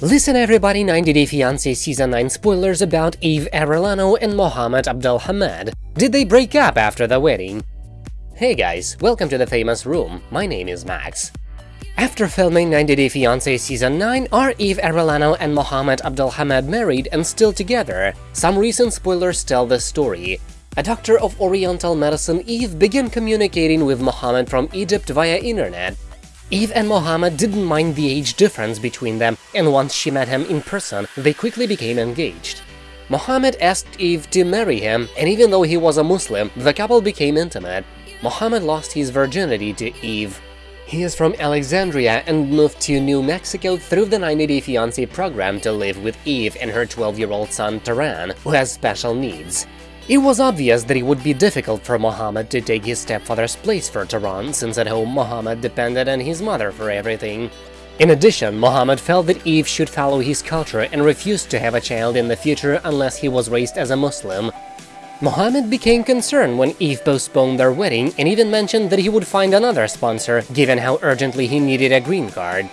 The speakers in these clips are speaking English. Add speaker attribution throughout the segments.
Speaker 1: Listen everybody 90 Day Fiancé Season 9 spoilers about Eve Arellano and Mohamed Abdelhamid. Did they break up after the wedding? Hey guys, welcome to the famous room, my name is Max. After filming 90 Day Fiancé Season 9, are Eve Arellano and Mohamed Abdelhamid married and still together? Some recent spoilers tell the story. A doctor of Oriental medicine, Eve began communicating with Mohamed from Egypt via internet Eve and Mohamed didn't mind the age difference between them, and once she met him in person, they quickly became engaged. Mohamed asked Eve to marry him, and even though he was a Muslim, the couple became intimate. Mohamed lost his virginity to Eve. He is from Alexandria and moved to New Mexico through the 90 Day Fiancé program to live with Eve and her 12-year-old son Taran, who has special needs. It was obvious that it would be difficult for Mohamed to take his stepfather's place for Taran, since at home Mohamed depended on his mother for everything. In addition, Mohamed felt that Eve should follow his culture and refused to have a child in the future unless he was raised as a Muslim. Mohamed became concerned when Eve postponed their wedding and even mentioned that he would find another sponsor, given how urgently he needed a green card.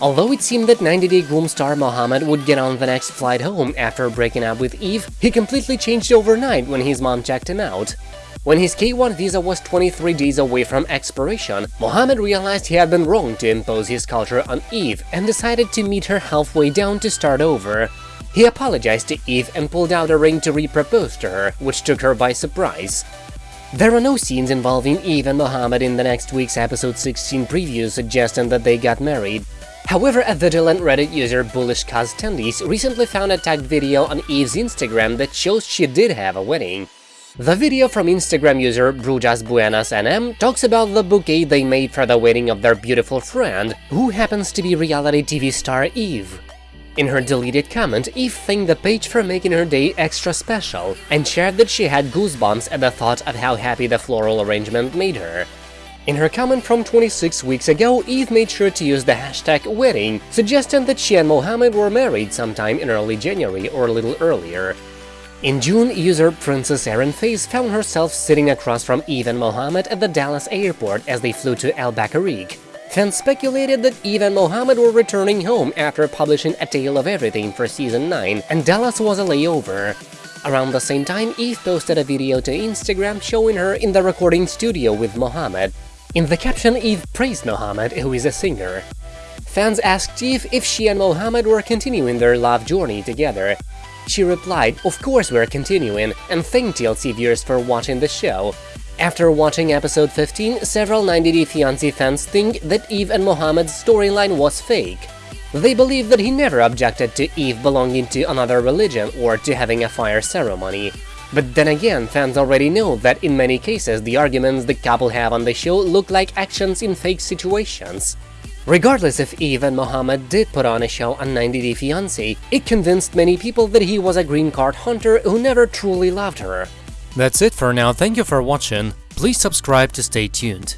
Speaker 1: Although it seemed that 90-day groom star Mohammed would get on the next flight home after breaking up with Eve, he completely changed overnight when his mom checked him out. When his K1 visa was 23 days away from expiration, Mohammed realized he had been wrong to impose his culture on Eve and decided to meet her halfway down to start over. He apologized to Eve and pulled out a ring to re-propose to her, which took her by surprise. There are no scenes involving Eve and Mohammed in the next week's episode 16 preview suggesting that they got married, However, a vigilant Reddit user Bullish Tendis recently found a tagged video on Eve's Instagram that shows she did have a wedding. The video from Instagram user Brujas Buenas NM talks about the bouquet they made for the wedding of their beautiful friend, who happens to be reality TV star Eve. In her deleted comment, Eve thanked the page for making her day extra special, and shared that she had goosebumps at the thought of how happy the floral arrangement made her. In her comment from 26 weeks ago, Eve made sure to use the hashtag wedding, suggesting that she and Mohammed were married sometime in early January or a little earlier. In June, user Princess Erin Face found herself sitting across from Eve and Mohammed at the Dallas airport as they flew to Albuquerque. Fans speculated that Eve and Mohammed were returning home after publishing A Tale of Everything for Season 9, and Dallas was a layover. Around the same time, Eve posted a video to Instagram showing her in the recording studio with Mohamed, in the caption, Eve praised Mohammed, who is a singer. Fans asked Eve if she and Mohammed were continuing their love journey together. She replied, of course we're continuing, and thank TLC viewers for watching the show. After watching episode 15, several 90 Day Fiancé fans think that Eve and Mohammed's storyline was fake. They believe that he never objected to Eve belonging to another religion or to having a fire ceremony. But then again, fans already know that in many cases the arguments the couple have on the show look like actions in fake situations. Regardless if Eve and Mohamed did put on a show on 90 Day Fiancé, it convinced many people that he was a green card hunter who never truly loved her.
Speaker 2: That's it for now, thank you for watching, please subscribe to stay tuned.